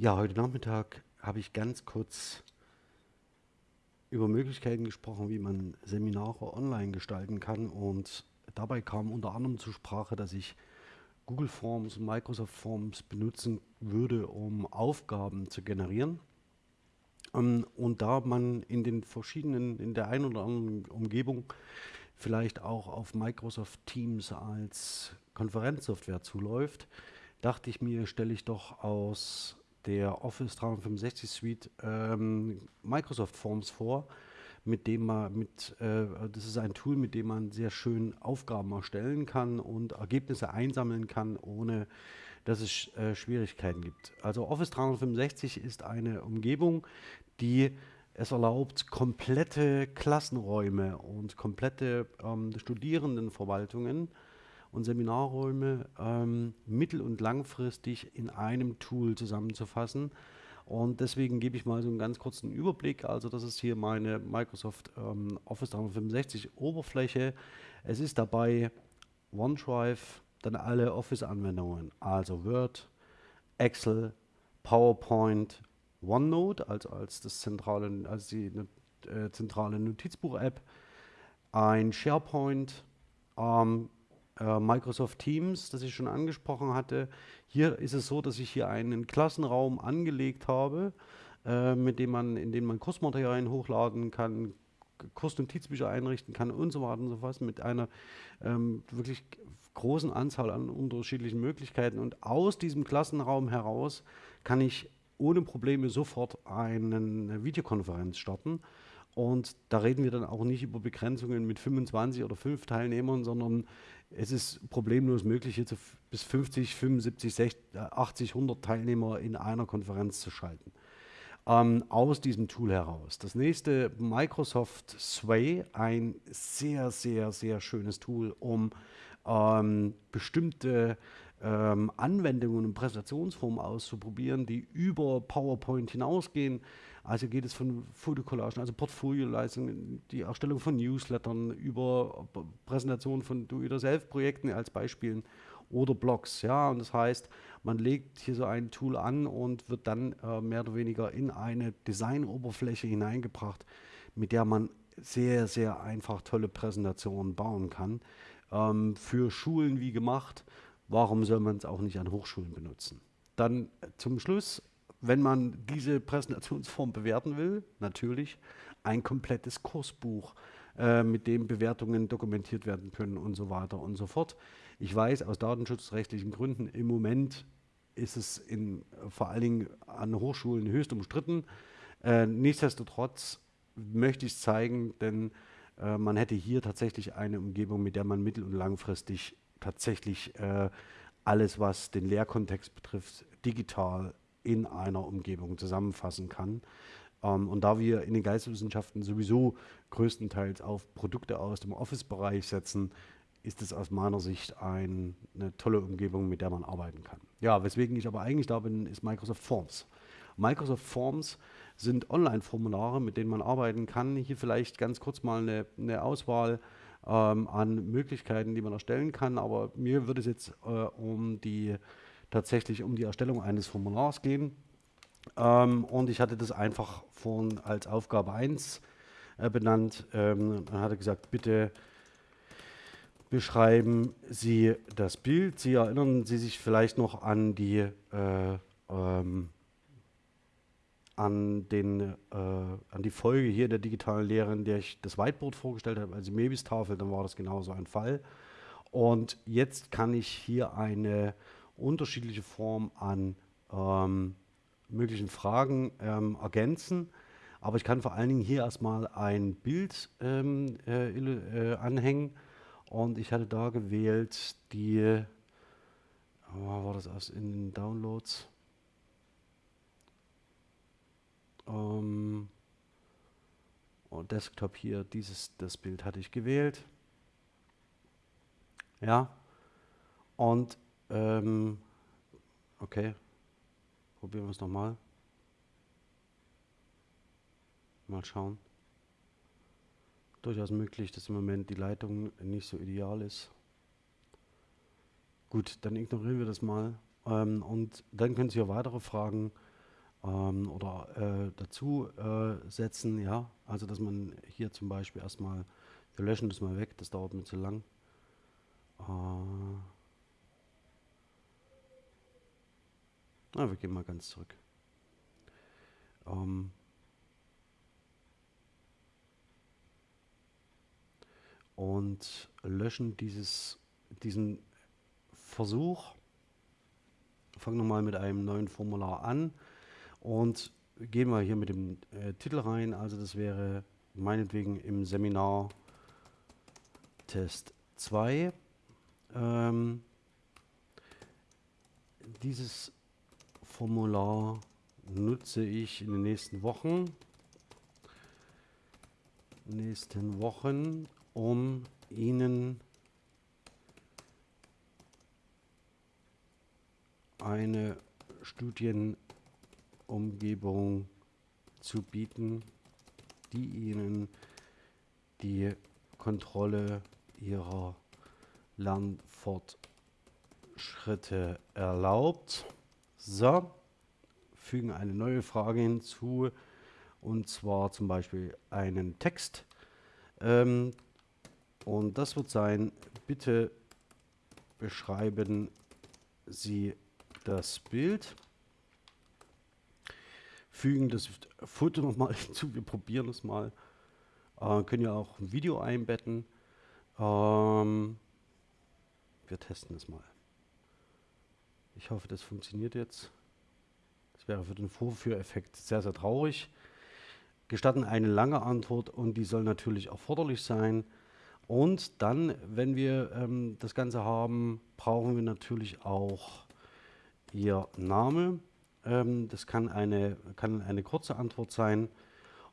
Ja, heute Nachmittag habe ich ganz kurz über Möglichkeiten gesprochen, wie man Seminare online gestalten kann. Und dabei kam unter anderem zur Sprache, dass ich Google Forms und Microsoft Forms benutzen würde, um Aufgaben zu generieren. Ähm, und da man in den verschiedenen, in der einen oder anderen Umgebung vielleicht auch auf Microsoft Teams als Konferenzsoftware zuläuft, dachte ich mir, stelle ich doch aus der Office 365 Suite ähm, Microsoft Forms vor, mit dem man mit, äh, das ist ein Tool, mit dem man sehr schön Aufgaben erstellen kann und Ergebnisse einsammeln kann, ohne dass es äh, Schwierigkeiten gibt. Also Office 365 ist eine Umgebung, die es erlaubt, komplette Klassenräume und komplette ähm, Studierendenverwaltungen und Seminarräume ähm, mittel- und langfristig in einem Tool zusammenzufassen. Und deswegen gebe ich mal so einen ganz kurzen Überblick. Also das ist hier meine Microsoft ähm, Office 365 Oberfläche. Es ist dabei OneDrive, dann alle Office-Anwendungen, also Word, Excel, PowerPoint, OneNote, also als das zentrale, als die äh, zentrale Notizbuch-App, ein SharePoint, ähm, äh, Microsoft Teams, das ich schon angesprochen hatte. Hier ist es so, dass ich hier einen Klassenraum angelegt habe, äh, mit dem man, in dem man Kursmaterialien hochladen kann, Kursnotizbücher einrichten kann und so weiter und so fort, mit einer ähm, wirklich großen Anzahl an unterschiedlichen Möglichkeiten. Und aus diesem Klassenraum heraus kann ich ohne Probleme sofort eine Videokonferenz starten. Und da reden wir dann auch nicht über Begrenzungen mit 25 oder 5 Teilnehmern, sondern es ist problemlos möglich, jetzt bis 50, 75, 60, 80, 100 Teilnehmer in einer Konferenz zu schalten. Ähm, aus diesem Tool heraus. Das nächste, Microsoft Sway, ein sehr, sehr, sehr schönes Tool, um ähm, bestimmte ähm, Anwendungen und Präsentationsformen auszuprobieren, die über PowerPoint hinausgehen. Also geht es von Fotocollagen, also Portfolioleistungen, die Erstellung von Newslettern, über Präsentation von Do-it-yourself-Projekten als Beispielen oder Blogs. Ja, und das heißt, man legt hier so ein Tool an und wird dann äh, mehr oder weniger in eine Designoberfläche hineingebracht, mit der man sehr, sehr einfach tolle Präsentationen bauen kann. Ähm, für Schulen wie gemacht. Warum soll man es auch nicht an Hochschulen benutzen? Dann zum Schluss wenn man diese Präsentationsform bewerten will, natürlich ein komplettes Kursbuch, äh, mit dem Bewertungen dokumentiert werden können und so weiter und so fort. Ich weiß aus datenschutzrechtlichen Gründen, im Moment ist es in, vor allen Dingen an Hochschulen höchst umstritten. Äh, nichtsdestotrotz möchte ich es zeigen, denn äh, man hätte hier tatsächlich eine Umgebung, mit der man mittel- und langfristig tatsächlich äh, alles, was den Lehrkontext betrifft, digital in einer Umgebung zusammenfassen kann. Ähm, und da wir in den Geisteswissenschaften sowieso größtenteils auf Produkte aus dem Office-Bereich setzen, ist es aus meiner Sicht ein, eine tolle Umgebung, mit der man arbeiten kann. Ja, weswegen ich aber eigentlich da bin, ist Microsoft Forms. Microsoft Forms sind Online-Formulare, mit denen man arbeiten kann. Hier vielleicht ganz kurz mal eine, eine Auswahl ähm, an Möglichkeiten, die man erstellen kann. Aber mir würde es jetzt äh, um die tatsächlich um die Erstellung eines Formulars gehen. Ähm, und ich hatte das einfach von, als Aufgabe 1 äh, benannt. Ähm, dann hat er gesagt, bitte beschreiben Sie das Bild. Sie erinnern Sie sich vielleicht noch an die, äh, ähm, an, den, äh, an die Folge hier der digitalen Lehre, in der ich das Whiteboard vorgestellt habe, also Mebis-Tafel, dann war das genauso ein Fall. Und jetzt kann ich hier eine unterschiedliche Formen an ähm, möglichen Fragen ähm, ergänzen. Aber ich kann vor allen Dingen hier erstmal ein Bild ähm, äh, äh, anhängen. Und ich hatte da gewählt die, oh, war das aus in den Downloads? Ähm, oh, Desktop hier, dieses, das Bild hatte ich gewählt. Ja. Und ähm, okay. Probieren wir es nochmal. Mal schauen. Durchaus möglich, dass im Moment die Leitung nicht so ideal ist. Gut, dann ignorieren wir das mal. Ähm, und dann können Sie auch weitere Fragen ähm, oder äh, dazu äh, setzen. Ja, also dass man hier zum Beispiel erstmal, wir löschen das mal weg, das dauert mir zu lang. Äh, na, wir gehen mal ganz zurück. Ähm, und löschen dieses, diesen Versuch. Fangen wir mal mit einem neuen Formular an und gehen wir hier mit dem äh, Titel rein. Also das wäre meinetwegen im Seminar Test 2. Ähm, dieses Formular nutze ich in den nächsten Wochen. Nächsten Wochen, um Ihnen eine Studienumgebung zu bieten, die Ihnen die Kontrolle Ihrer Lernfortschritte erlaubt. So, fügen eine neue Frage hinzu und zwar zum Beispiel einen Text. Ähm, und das wird sein, bitte beschreiben Sie das Bild, fügen das Foto nochmal hinzu, wir probieren es mal, äh, können ja auch ein Video einbetten. Ähm, wir testen es mal. Ich hoffe, das funktioniert jetzt. Das wäre für den Vorführeffekt sehr, sehr traurig. Gestatten eine lange Antwort und die soll natürlich erforderlich sein. Und dann, wenn wir ähm, das Ganze haben, brauchen wir natürlich auch Ihr Name. Ähm, das kann eine, kann eine kurze Antwort sein.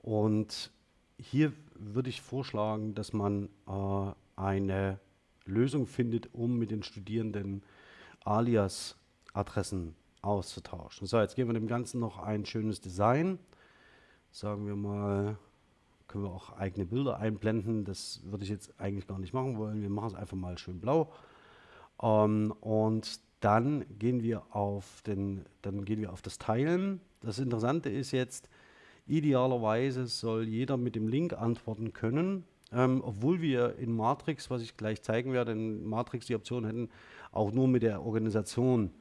Und hier würde ich vorschlagen, dass man äh, eine Lösung findet, um mit den Studierenden Alias-Adressen auszutauschen. So, jetzt geben wir dem Ganzen noch ein schönes Design. Sagen wir mal, können wir auch eigene Bilder einblenden. Das würde ich jetzt eigentlich gar nicht machen wollen. Wir machen es einfach mal schön blau. Ähm, und dann gehen wir auf den, dann gehen wir auf das Teilen. Das Interessante ist jetzt, idealerweise soll jeder mit dem Link antworten können. Ähm, obwohl wir in Matrix, was ich gleich zeigen werde, in Matrix die Option hätten, auch nur mit der Organisation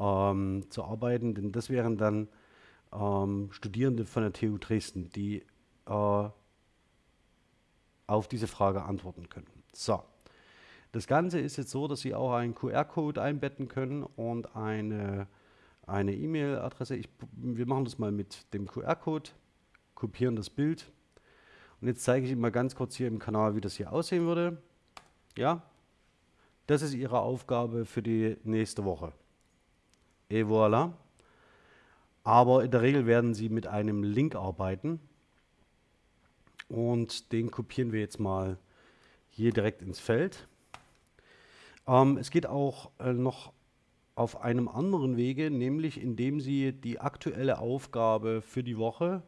ähm, zu arbeiten, denn das wären dann ähm, Studierende von der TU Dresden, die äh, auf diese Frage antworten können. So, das Ganze ist jetzt so, dass Sie auch einen QR-Code einbetten können und eine eine E-Mail-Adresse. Wir machen das mal mit dem QR-Code, kopieren das Bild und jetzt zeige ich Ihnen mal ganz kurz hier im Kanal, wie das hier aussehen würde. Ja, das ist Ihre Aufgabe für die nächste Woche. Et voilà. Aber in der Regel werden Sie mit einem Link arbeiten. Und den kopieren wir jetzt mal hier direkt ins Feld. Ähm, es geht auch äh, noch auf einem anderen Wege, nämlich indem Sie die aktuelle Aufgabe für die Woche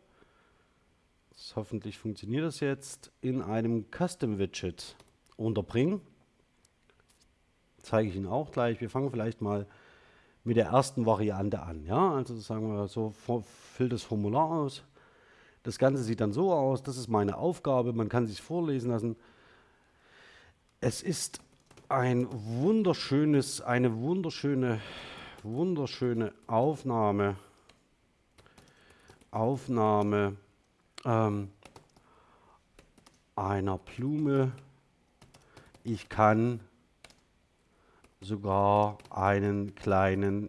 hoffentlich funktioniert das jetzt, in einem Custom Widget unterbringen. Zeige ich Ihnen auch gleich. Wir fangen vielleicht mal mit der ersten Variante an. Ja, also sagen wir so, füllt das Formular aus. Das Ganze sieht dann so aus, das ist meine Aufgabe, man kann sich vorlesen lassen. Es ist ein wunderschönes, eine wunderschöne, wunderschöne Aufnahme, Aufnahme ähm, einer Blume. Ich kann sogar einen kleinen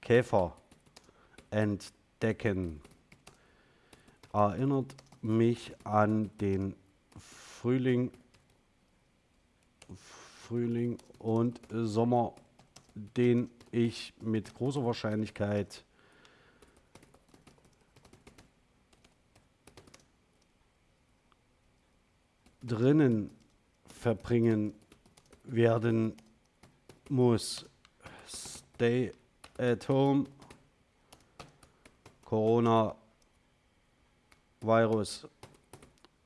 Käfer entdecken. Erinnert mich an den Frühling, Frühling und Sommer, den ich mit großer Wahrscheinlichkeit drinnen verbringen werden muss. Stay at home. Corona Virus.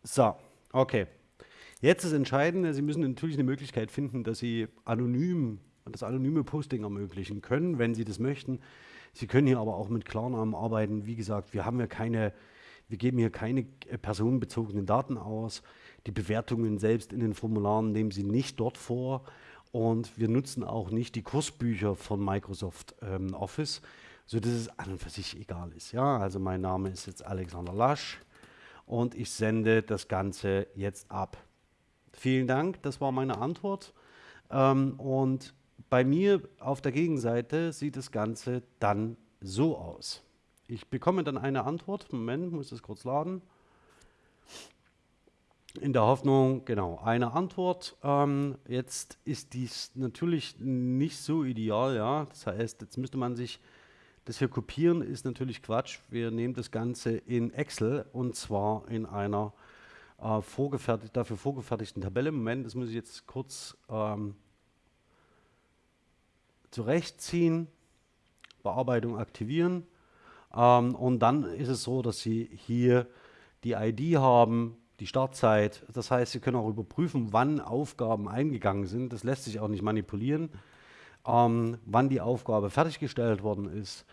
So, okay. Jetzt ist entscheidend, Sie müssen natürlich eine Möglichkeit finden, dass Sie anonym das anonyme Posting ermöglichen können, wenn Sie das möchten. Sie können hier aber auch mit Klarnamen arbeiten. Wie gesagt, wir haben ja keine, wir geben hier keine personenbezogenen Daten aus. Die Bewertungen selbst in den Formularen nehmen Sie nicht dort vor. Und wir nutzen auch nicht die Kursbücher von Microsoft ähm, Office, sodass es an und für sich egal ist. Ja, also mein Name ist jetzt Alexander Lasch und ich sende das Ganze jetzt ab. Vielen Dank, das war meine Antwort. Ähm, und bei mir auf der Gegenseite sieht das Ganze dann so aus. Ich bekomme dann eine Antwort. Moment, muss das kurz laden. In der Hoffnung, genau, eine Antwort. Ähm, jetzt ist dies natürlich nicht so ideal, ja. Das heißt, jetzt müsste man sich das hier kopieren, ist natürlich Quatsch. Wir nehmen das Ganze in Excel und zwar in einer äh, vorgefertigt, dafür vorgefertigten Tabelle. Moment, das muss ich jetzt kurz ähm, zurechtziehen, Bearbeitung aktivieren. Ähm, und dann ist es so, dass Sie hier die ID haben, die Startzeit. Das heißt, Sie können auch überprüfen, wann Aufgaben eingegangen sind. Das lässt sich auch nicht manipulieren. Ähm, wann die Aufgabe fertiggestellt worden ist.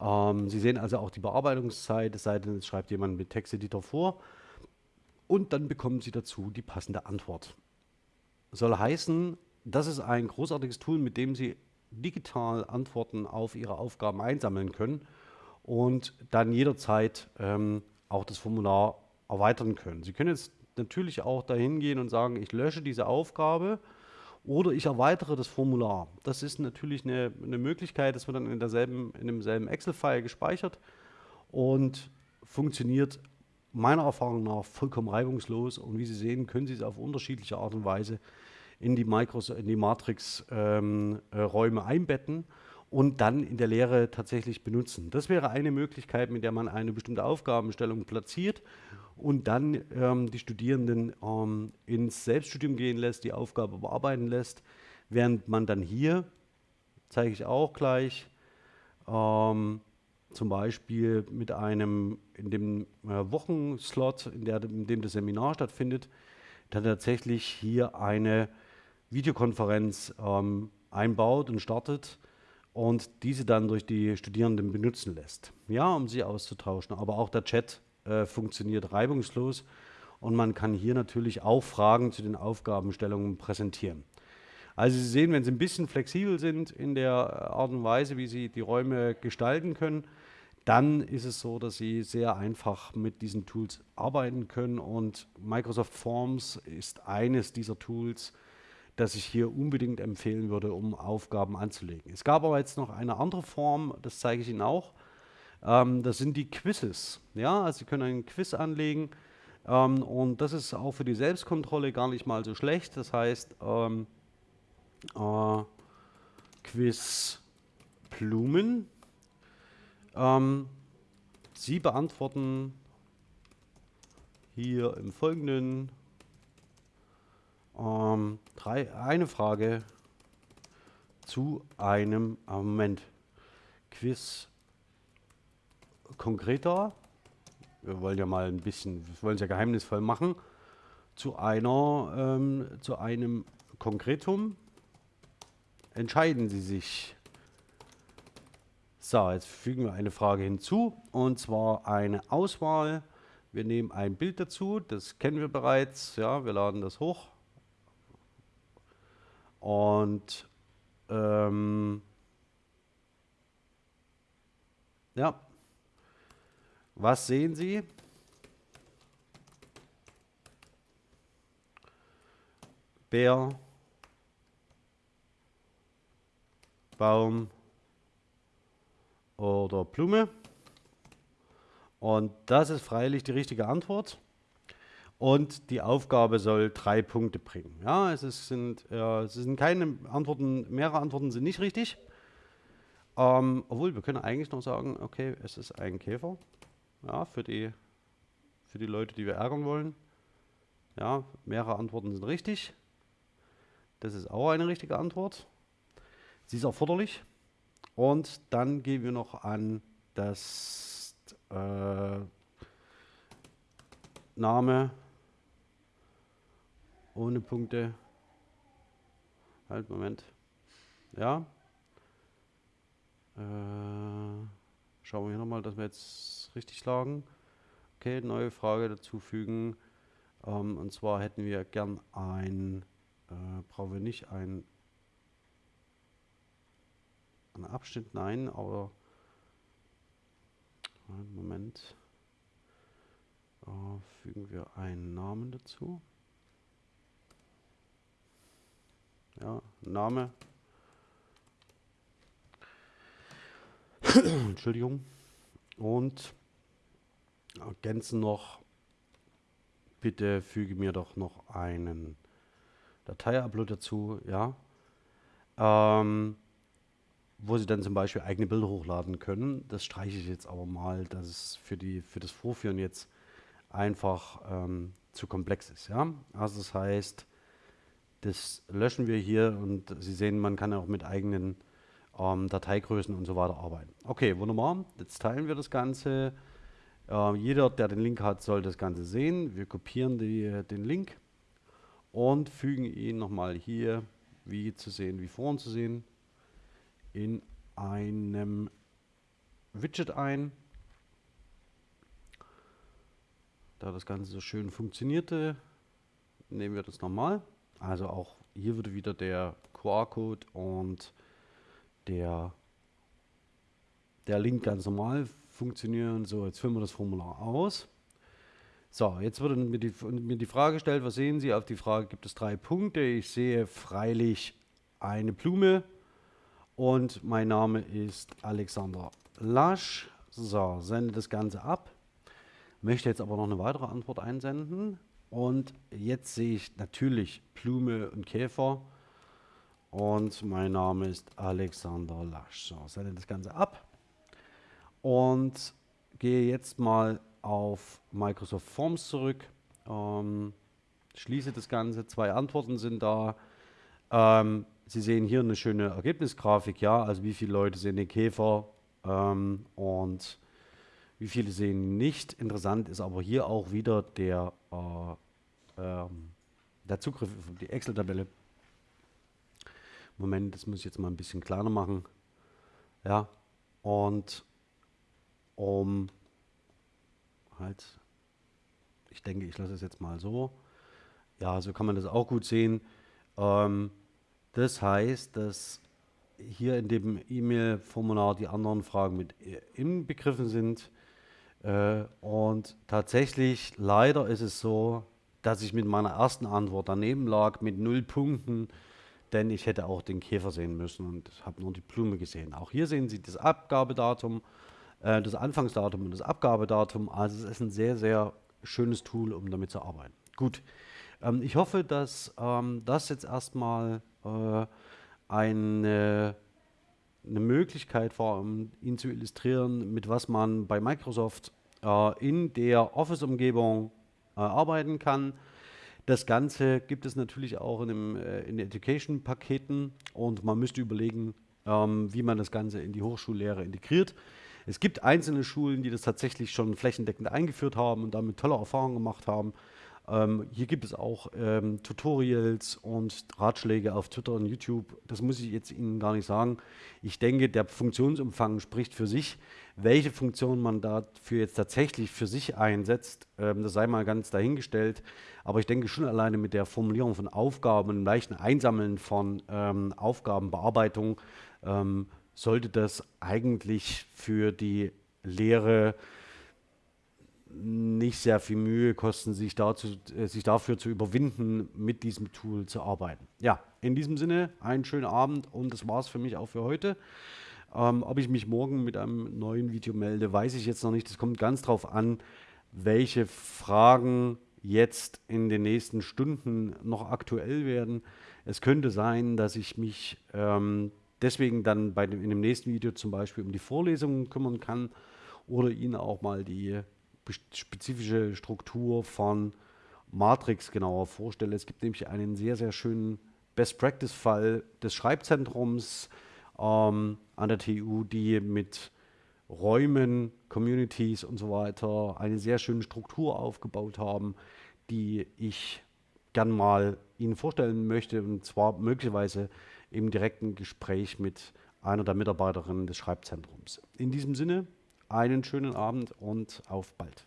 Ähm, Sie sehen also auch die Bearbeitungszeit, es sei denn, es schreibt jemand mit Texteditor vor. Und dann bekommen Sie dazu die passende Antwort. Soll heißen, das ist ein großartiges Tool, mit dem Sie digital Antworten auf Ihre Aufgaben einsammeln können und dann jederzeit ähm, auch das Formular erweitern können. Sie können jetzt natürlich auch dahin gehen und sagen, ich lösche diese Aufgabe oder ich erweitere das Formular. Das ist natürlich eine, eine Möglichkeit, das wird dann in, derselben, in demselben Excel-File gespeichert und funktioniert meiner Erfahrung nach vollkommen reibungslos. Und wie Sie sehen, können Sie es auf unterschiedliche Art und Weise in die, die Matrix-Räume ähm, äh, einbetten und dann in der Lehre tatsächlich benutzen. Das wäre eine Möglichkeit, mit der man eine bestimmte Aufgabenstellung platziert und dann ähm, die Studierenden ähm, ins Selbststudium gehen lässt, die Aufgabe bearbeiten lässt, während man dann hier, zeige ich auch gleich, ähm, zum Beispiel mit einem, in dem äh, Wochenslot, in, der, in dem das Seminar stattfindet, dann tatsächlich hier eine Videokonferenz ähm, einbaut und startet und diese dann durch die Studierenden benutzen lässt, ja, um sie auszutauschen. Aber auch der Chat äh, funktioniert reibungslos und man kann hier natürlich auch Fragen zu den Aufgabenstellungen präsentieren. Also Sie sehen, wenn Sie ein bisschen flexibel sind in der Art und Weise, wie Sie die Räume gestalten können, dann ist es so, dass Sie sehr einfach mit diesen Tools arbeiten können und Microsoft Forms ist eines dieser Tools, das ich hier unbedingt empfehlen würde, um Aufgaben anzulegen. Es gab aber jetzt noch eine andere Form, das zeige ich Ihnen auch. Ähm, das sind die Quizzes. Ja, also Sie können einen Quiz anlegen ähm, und das ist auch für die Selbstkontrolle gar nicht mal so schlecht. Das heißt, ähm, äh, Quiz Blumen. Ähm, Sie beantworten hier im Folgenden ähm, drei, eine Frage zu einem Moment. Quiz konkreter. Wir wollen ja mal ein bisschen, wir wollen es ja geheimnisvoll machen. Zu einer, ähm, zu einem Konkretum entscheiden Sie sich. So, jetzt fügen wir eine Frage hinzu und zwar eine Auswahl. Wir nehmen ein Bild dazu, das kennen wir bereits. Ja, wir laden das hoch. Und ähm, ja, was sehen Sie? Bär, Baum oder Blume. Und das ist freilich die richtige Antwort und die Aufgabe soll drei Punkte bringen. Ja, es, ist, sind, äh, es sind keine Antworten, mehrere Antworten sind nicht richtig. Ähm, obwohl, wir können eigentlich noch sagen, okay, es ist ein Käfer. Ja, für die, für die Leute, die wir ärgern wollen. Ja, mehrere Antworten sind richtig. Das ist auch eine richtige Antwort. Sie ist erforderlich. Und dann gehen wir noch an das äh, Name ohne Punkte. Halt, Moment. Ja. Äh, Schauen wir hier nochmal, dass wir jetzt richtig lagen. Okay, neue Frage dazufügen. Ähm, und zwar hätten wir gern ein, äh, brauchen wir nicht ein, ein Abschnitt, nein, aber Moment. Äh, fügen wir einen Namen dazu. Ja, Name. Entschuldigung. Und ergänzen noch, bitte füge mir doch noch einen Datei-Upload dazu, ja. Ähm, wo Sie dann zum Beispiel eigene Bilder hochladen können. Das streiche ich jetzt aber mal, dass es für, die, für das Vorführen jetzt einfach ähm, zu komplex ist. Ja? Also das heißt, das löschen wir hier und Sie sehen, man kann auch mit eigenen ähm, Dateigrößen und so weiter arbeiten. Okay, wunderbar. Jetzt teilen wir das Ganze. Äh, jeder, der den Link hat, soll das Ganze sehen. Wir kopieren die, den Link und fügen ihn nochmal hier, wie zu sehen, wie vorhin zu sehen, in einem Widget ein. Da das Ganze so schön funktionierte, nehmen wir das nochmal. Also auch hier würde wieder der QR-Code und der, der Link ganz normal funktionieren. So, jetzt füllen wir das Formular aus. So, jetzt wurde mir die, mir die Frage gestellt, was sehen Sie? Auf die Frage gibt es drei Punkte. Ich sehe freilich eine Blume und mein Name ist Alexander Lasch. So, sende das Ganze ab. Möchte jetzt aber noch eine weitere Antwort einsenden. Und jetzt sehe ich natürlich Blume und Käfer. Und mein Name ist Alexander Lasch. So, sende das Ganze ab. Und gehe jetzt mal auf Microsoft Forms zurück. Ähm, schließe das Ganze. Zwei Antworten sind da. Ähm, Sie sehen hier eine schöne Ergebnisgrafik, ja, also wie viele Leute sehen den Käfer ähm, und wie viele sehen nicht. Interessant ist aber hier auch wieder der, äh, äh, der Zugriff auf die Excel-Tabelle. Moment, das muss ich jetzt mal ein bisschen kleiner machen. Ja, und um halt, ich denke, ich lasse es jetzt mal so. Ja, so kann man das auch gut sehen. Ähm, das heißt, dass hier in dem E-Mail-Formular die anderen Fragen mit inbegriffen sind. Äh, und tatsächlich, leider ist es so, dass ich mit meiner ersten Antwort daneben lag mit null Punkten, denn ich hätte auch den Käfer sehen müssen und habe nur die Blume gesehen. Auch hier sehen Sie das Abgabedatum, äh, das Anfangsdatum und das Abgabedatum. Also es ist ein sehr, sehr schönes Tool, um damit zu arbeiten. Gut, ähm, ich hoffe, dass ähm, das jetzt erstmal äh, eine, eine Möglichkeit war, um Ihnen zu illustrieren, mit was man bei Microsoft äh, in der Office-Umgebung äh, arbeiten kann. Das Ganze gibt es natürlich auch in, dem, äh, in Education-Paketen und man müsste überlegen, ähm, wie man das Ganze in die Hochschullehre integriert. Es gibt einzelne Schulen, die das tatsächlich schon flächendeckend eingeführt haben und damit tolle Erfahrungen gemacht haben. Ähm, hier gibt es auch ähm, Tutorials und Ratschläge auf Twitter und YouTube. Das muss ich jetzt Ihnen gar nicht sagen. Ich denke, der Funktionsumfang spricht für sich. Welche Funktion man dafür jetzt tatsächlich für sich einsetzt, ähm, das sei mal ganz dahingestellt. Aber ich denke schon alleine mit der Formulierung von Aufgaben und leichten Einsammeln von ähm, Aufgabenbearbeitung ähm, sollte das eigentlich für die Lehre nicht sehr viel Mühe kosten, sich, dazu, äh, sich dafür zu überwinden, mit diesem Tool zu arbeiten. Ja, in diesem Sinne, einen schönen Abend und das war es für mich auch für heute. Ähm, ob ich mich morgen mit einem neuen Video melde, weiß ich jetzt noch nicht. Es kommt ganz darauf an, welche Fragen jetzt in den nächsten Stunden noch aktuell werden. Es könnte sein, dass ich mich ähm, deswegen dann bei dem, in dem nächsten Video zum Beispiel um die Vorlesungen kümmern kann oder Ihnen auch mal die spezifische Struktur von Matrix genauer vorstelle. Es gibt nämlich einen sehr, sehr schönen Best-Practice-Fall des Schreibzentrums ähm, an der TU, die mit Räumen, Communities und so weiter eine sehr schöne Struktur aufgebaut haben, die ich gern mal Ihnen vorstellen möchte und zwar möglicherweise im direkten Gespräch mit einer der Mitarbeiterinnen des Schreibzentrums. In diesem Sinne, einen schönen Abend und auf bald.